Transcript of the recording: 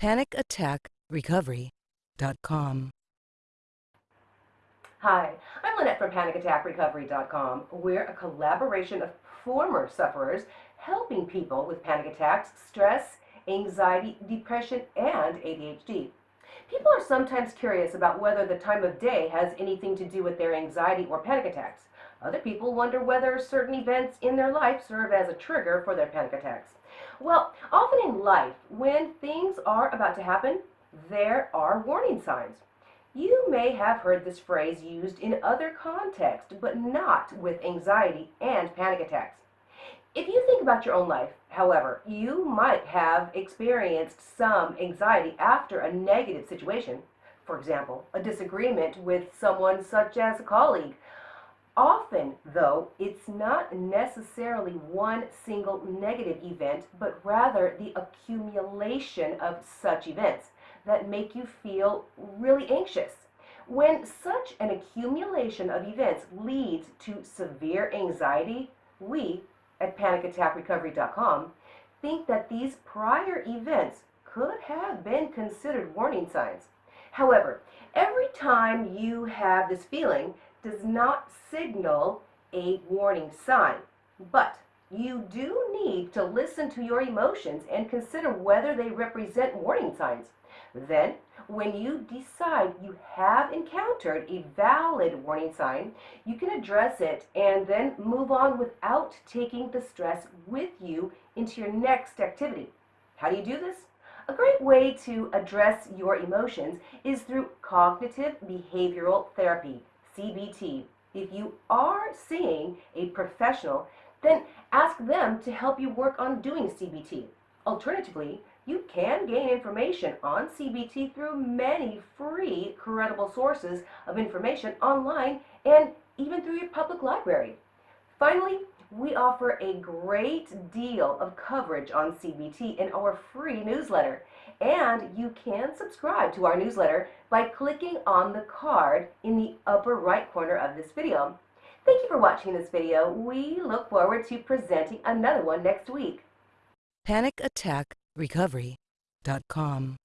PanicAttackRecovery.com. Hi, I'm Lynette from PanicAttackRecovery.com. We're a collaboration of former sufferers helping people with panic attacks, stress, anxiety, depression, and ADHD. People are sometimes curious about whether the time of day has anything to do with their anxiety or panic attacks. Other people wonder whether certain events in their life serve as a trigger for their panic attacks. Well, often in life, when things are about to happen, there are warning signs. You may have heard this phrase used in other contexts, but not with anxiety and panic attacks. If you think about your own life, however, you might have experienced some anxiety after a negative situation. For example, a disagreement with someone such as a colleague, Often, though, it's not necessarily one single negative event, but rather the accumulation of such events that make you feel really anxious. When such an accumulation of events leads to severe anxiety, we at panicattackrecovery.com think that these prior events could have been considered warning signs. However, every time you have this feeling, does not signal a warning sign. But you do need to listen to your emotions and consider whether they represent warning signs. Then, when you decide you have encountered a valid warning sign, you can address it and then move on without taking the stress with you into your next activity. How do you do this? A great way to address your emotions is through cognitive behavioral therapy. CBT. If you are seeing a professional, then ask them to help you work on doing CBT. Alternatively, you can gain information on CBT through many free, credible sources of information online and even through your public library. Finally, we offer a great deal of coverage on CBT in our free newsletter. And you can subscribe to our newsletter by clicking on the card in the upper right corner of this video. Thank you for watching this video. We look forward to presenting another one next week. PanicAttackRecovery.com.